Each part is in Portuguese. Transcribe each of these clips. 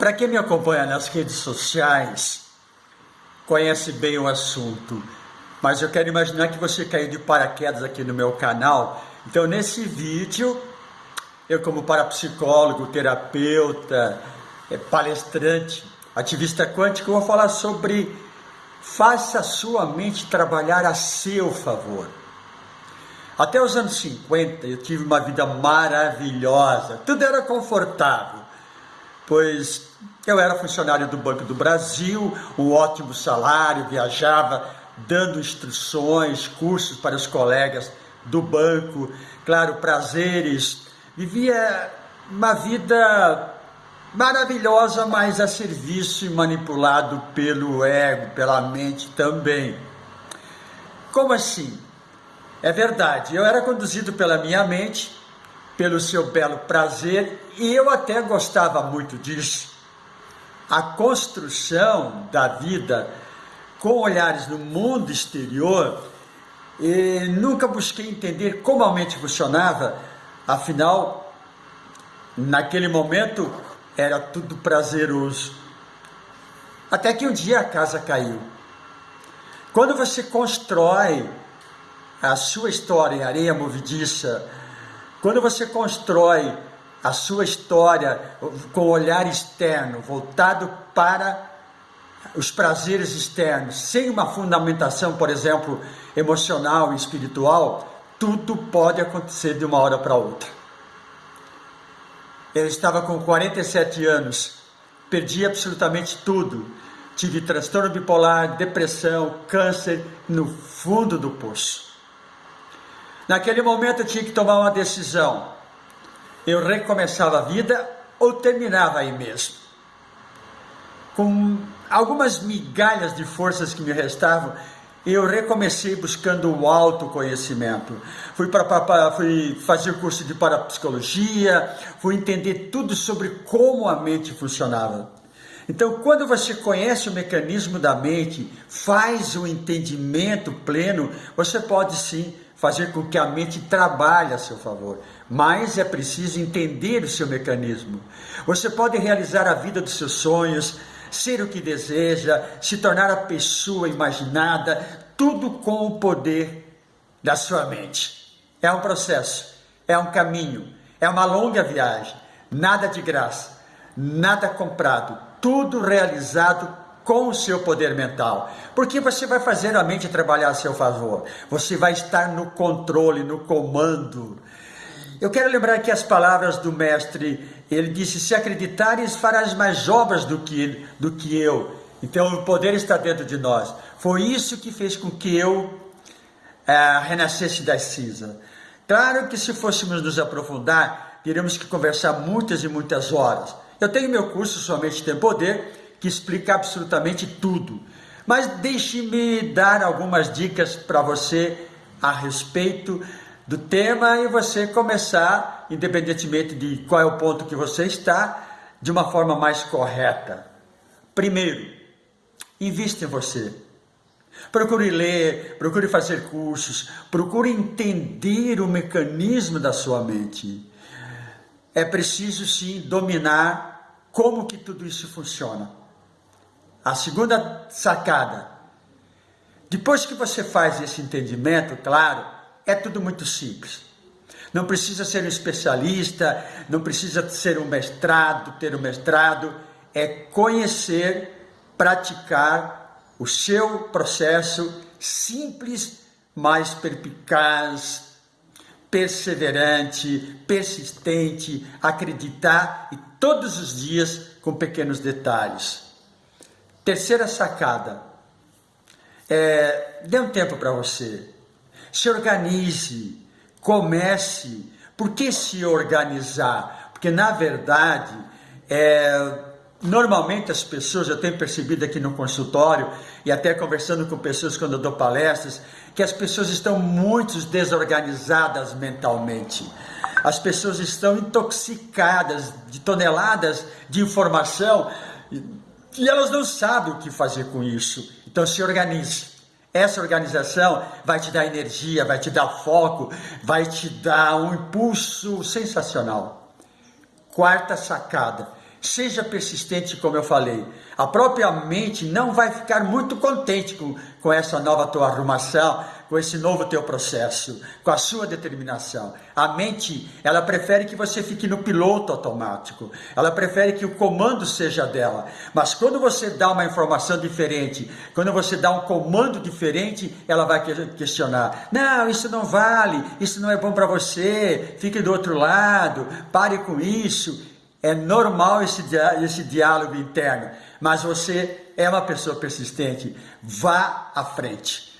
Para quem me acompanha nas redes sociais, conhece bem o assunto, mas eu quero imaginar que você caiu de paraquedas aqui no meu canal. Então, nesse vídeo, eu, como parapsicólogo, terapeuta, é, palestrante, ativista quântico, vou falar sobre faça a sua mente trabalhar a seu favor. Até os anos 50 eu tive uma vida maravilhosa, tudo era confortável, pois eu era funcionário do Banco do Brasil, um ótimo salário, viajava dando instruções, cursos para os colegas do banco, claro, prazeres, vivia uma vida maravilhosa, mas a serviço e manipulado pelo ego, pela mente também. Como assim? É verdade, eu era conduzido pela minha mente, pelo seu belo prazer, e eu até gostava muito disso. A construção da vida com olhares no mundo exterior, e nunca busquei entender como a mente funcionava, afinal, naquele momento era tudo prazeroso. Até que um dia a casa caiu. Quando você constrói a sua história em areia movediça, quando você constrói a sua história com olhar externo, voltado para os prazeres externos, sem uma fundamentação, por exemplo, emocional e espiritual, tudo pode acontecer de uma hora para outra. Eu estava com 47 anos, perdi absolutamente tudo. Tive transtorno bipolar, depressão, câncer no fundo do poço. Naquele momento eu tinha que tomar uma decisão. Eu recomeçava a vida ou terminava aí mesmo. Com algumas migalhas de forças que me restavam, eu recomecei buscando o autoconhecimento. Fui, para fui fazer curso de parapsicologia, fui entender tudo sobre como a mente funcionava. Então, quando você conhece o mecanismo da mente, faz o entendimento pleno, você pode sim fazer com que a mente trabalhe a seu favor. Mas é preciso entender o seu mecanismo. Você pode realizar a vida dos seus sonhos, ser o que deseja, se tornar a pessoa imaginada, tudo com o poder da sua mente. É um processo, é um caminho, é uma longa viagem, nada de graça, nada comprado, tudo realizado com o seu poder mental. Porque você vai fazer a mente trabalhar a seu favor. Você vai estar no controle, no comando. Eu quero lembrar aqui as palavras do mestre. Ele disse: Se acreditares, farás mais obras do que, do que eu. Então o poder está dentro de nós. Foi isso que fez com que eu é, renascesse das cinzas. Claro que se fôssemos nos aprofundar, teríamos que conversar muitas e muitas horas. Eu tenho meu curso Somente Tem Poder, que explica absolutamente tudo. Mas deixe-me dar algumas dicas para você a respeito do tema e você começar, independentemente de qual é o ponto que você está, de uma forma mais correta. Primeiro, invista em você. Procure ler, procure fazer cursos, procure entender o mecanismo da sua mente. É preciso sim dominar como que tudo isso funciona. A segunda sacada. Depois que você faz esse entendimento, claro, é tudo muito simples. Não precisa ser um especialista, não precisa ser um mestrado, ter um mestrado, é conhecer, praticar o seu processo simples, mas perpicaz, perseverante, persistente, acreditar e todos os dias com pequenos detalhes. Terceira sacada, é, dê um tempo para você se organize, comece. Por que se organizar? Porque, na verdade, é, normalmente as pessoas, eu tenho percebido aqui no consultório e até conversando com pessoas quando eu dou palestras, que as pessoas estão muito desorganizadas mentalmente. As pessoas estão intoxicadas de toneladas de informação e elas não sabem o que fazer com isso. Então se organize. Essa organização vai te dar energia, vai te dar foco, vai te dar um impulso sensacional. Quarta sacada: Seja persistente, como eu falei. A própria mente não vai ficar muito contente com, com essa nova tua arrumação, com esse novo teu processo, com a sua determinação. A mente, ela prefere que você fique no piloto automático. Ela prefere que o comando seja dela. Mas quando você dá uma informação diferente, quando você dá um comando diferente, ela vai questionar: "Não, isso não vale, isso não é bom para você. Fique do outro lado, pare com isso". É normal esse, esse diálogo interno, mas você é uma pessoa persistente. Vá à frente.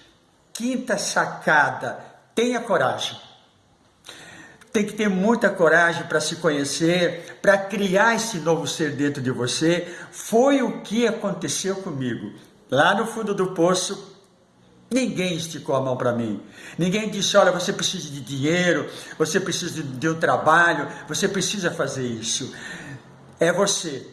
Quinta sacada: tenha coragem. Tem que ter muita coragem para se conhecer, para criar esse novo ser dentro de você. Foi o que aconteceu comigo. Lá no fundo do poço, Ninguém esticou a mão para mim. Ninguém disse: olha, você precisa de dinheiro, você precisa de, um trabalho, você precisa fazer isso. É você.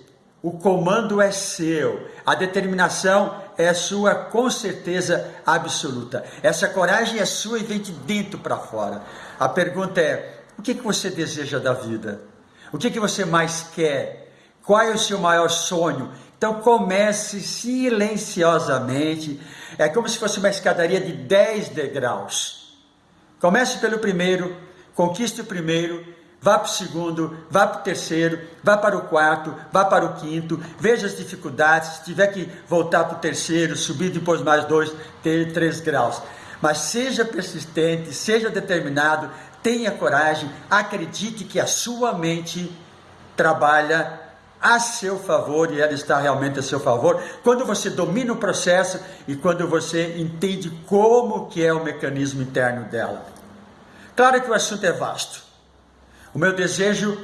O comando é seu. A determinação é sua, com certeza absoluta. Essa coragem é sua e vem de dentro para fora. A pergunta é: o que, que você deseja da vida? O que, que você mais quer? Qual é o seu maior sonho? Então comece silenciosamente. É como se fosse uma escadaria de 10 degraus. Comece pelo primeiro, conquiste o primeiro, vá para o segundo, vá para o terceiro, vá para o quarto, vá para o quinto, veja as dificuldades, se tiver que voltar para o terceiro, subir depois mais dois, ter três graus. Mas seja persistente, seja determinado, tenha coragem, acredite que a sua mente trabalha a seu favor e ela está realmente a seu favor quando você domina o processo e quando você entende como que é o mecanismo interno dela. Claro que o assunto é vasto. O meu desejo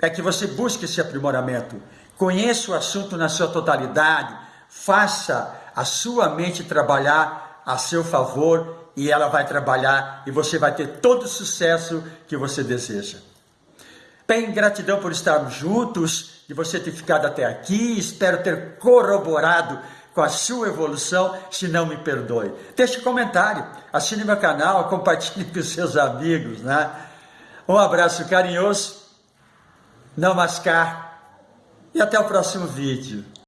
é que você busque esse aprimoramento, conheça o assunto na sua totalidade, faça a sua mente trabalhar a seu favor e ela vai trabalhar e você vai ter todo o sucesso que você deseja. Bem, gratidão por estarmos juntos de você ter ficado até aqui. Espero ter corroborado com a sua evolução. Se não, me perdoe. Deixe um comentário, assine meu canal, compartilhe com seus amigos. Né? Um abraço carinhoso, namaskar e até o próximo vídeo.